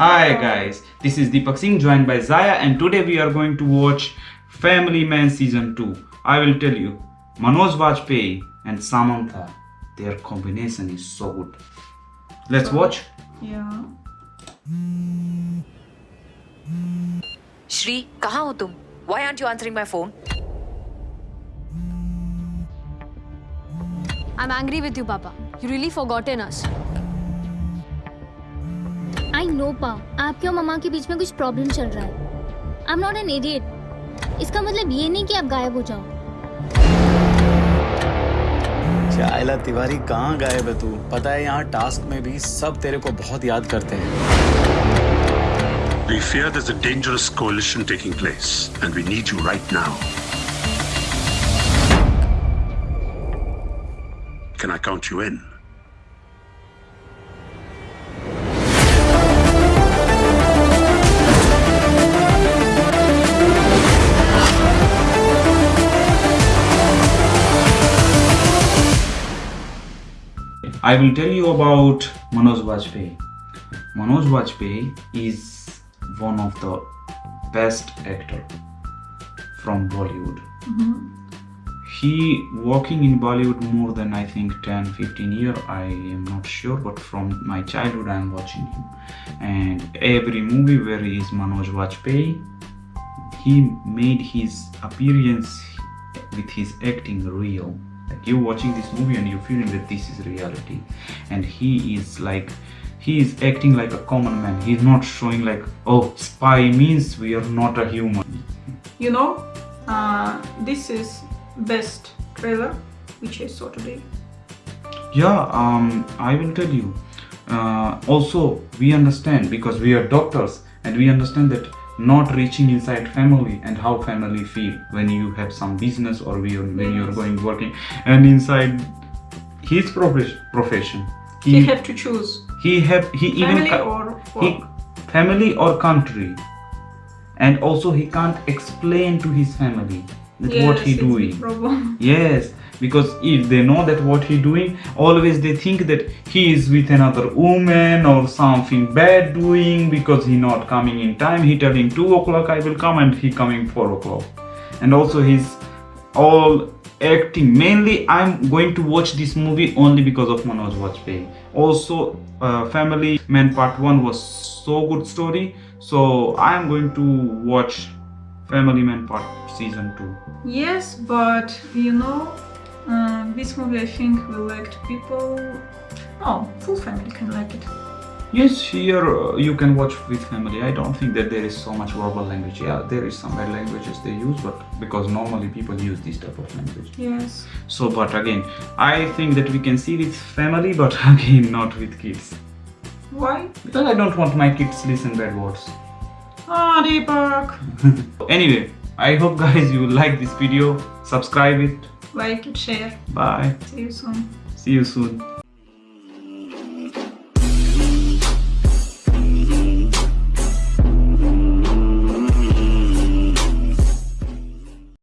Hi guys, this is Deepak Singh joined by Zaya and today we are going to watch Family Man Season 2. I will tell you, Manoj Vajpayee and Samantha, their combination is so good. Let's watch. Yeah. Shri, kaha ho tum? Why aren't you answering my phone? I'm angry with you, Papa. You really forgotten us. I know पा आपके और mama के बीच में कुछ problem चल रहा है। I am not an idiot इसका मतलब ये नहीं कि आप गायब हो जाओ। चाइला तिवारी कहाँ गायब है तू? पता है यहाँ टास्क में भी सब तेरे को बहुत याद करते हैं। We fear there's a dangerous coalition taking place, and we need you right now. Can I count you in? I will tell you about Manoj Vajpayee. Manoj Vajpayee is one of the best actor from Bollywood. Mm-hmm. He working in Bollywood more than I think 10 15 year I am not sure but from my childhood I am watching him and every movie where he is Manoj Vajpayee he made his appearance with his acting real like you watching this movie and you're feeling that this is reality. And he is like he is acting like a common man. He's not showing like oh spy means we are not a human. You know, uh, this is best trailer which I saw today. yeah um i will tell you. Uh, also we understand because we are doctors and we understand that not reaching inside family and how family feel when you have some business or when you're going working. And inside his profession profession He, have to choose. he have he even family ca- or he family or country. And also he can't explain to his family that what he doing. Problem. yes because if they know that what he doing always they think that he is with another woman or something bad doing because he not coming in time. He telling 2 o'clock i will come and he coming 4 o'clock. And also he's all acting mainly i'm going to watch this movie only because of manoj vajpayee. Also uh, family man part 1 was so good story. So i am going to watch family man part season 2 Yes, but you know, this movie I think will like people. Oh, full family can like it. Yes, here uh, you can watch with family. I don't think that there is so much verbal language. Yeah, there is some bad languages they use, but because normally people use this type of language. Yes. So, but again, I think that we can see with family, but again, not with kids. Why? Because I don't want my kids listen bad words. Ah, Deepak. Anyway, I hope guys you like this video. Subscribe it. Like it, share. Bye. See you soon. See you soon.